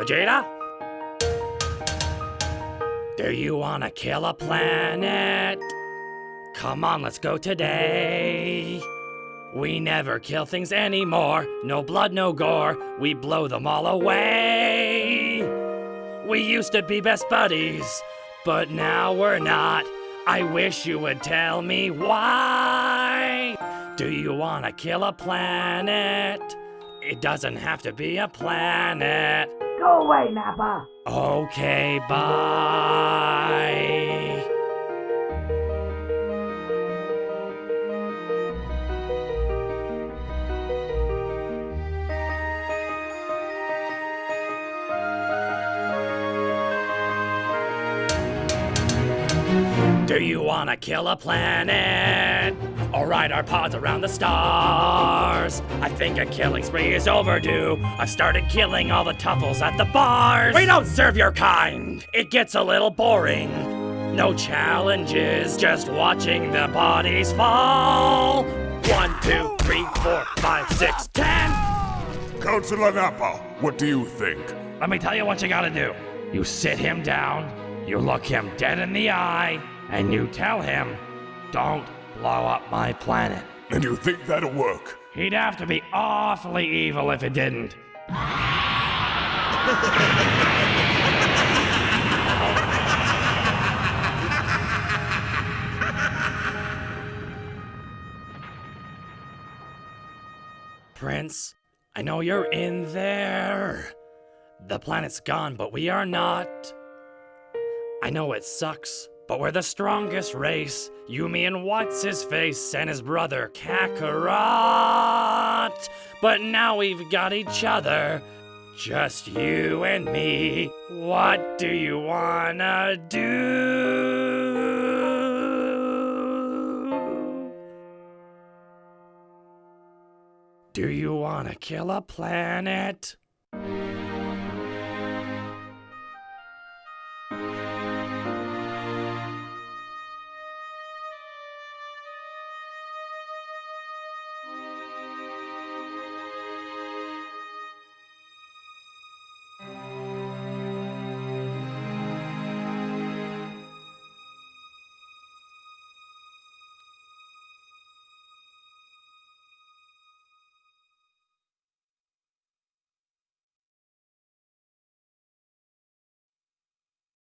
Vegeta? Do you wanna kill a planet? Come on, let's go today. We never kill things anymore. No blood, no gore. We blow them all away. We used to be best buddies, but now we're not. I wish you would tell me why. Do you wanna kill a planet? It doesn't have to be a planet. Go away, Nappa! Okay, bye. Do you wanna kill a planet? Or ride our pods around the stars? I think a killing spree is overdue. I've started killing all the tuffles at the bars. We don't serve your kind. It gets a little boring. No challenges, just watching the bodies fall. One, two, three, four, five, six, ten. Councilor Nappa, what do you think? Let me tell you what you gotta do. You sit him down, you look him dead in the eye, and you tell him, don't blow up my planet. And you think that'll work? He'd have to be awfully evil if it didn't. Prince, I know you're in there. The planet's gone, but we are not. I know it sucks, but we're the strongest race. Yumi and what's his face, and his brother Kakarot. But now we've got each other. Just you and me. What do you wanna do? Do you wanna kill a planet?